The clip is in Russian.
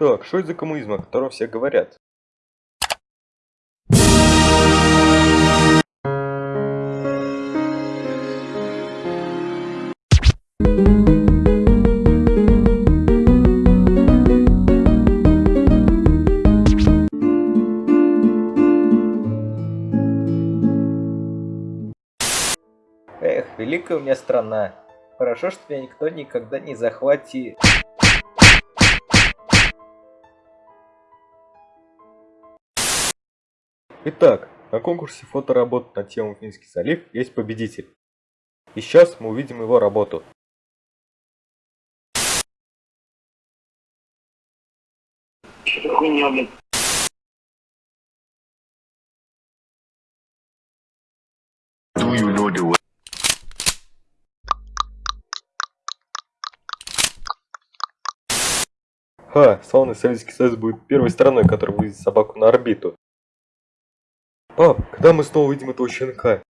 Так, что это за коммунизм, о котором все говорят? Эх, великая у меня страна. Хорошо, что меня никто никогда не захватит. Итак, на конкурсе фоторабот на тему Финский залив есть победитель. И сейчас мы увидим его работу. Ха, славный Советский Союз будет первой страной, которая вывезет собаку на орбиту. Пап, когда мы снова увидим этого щенка?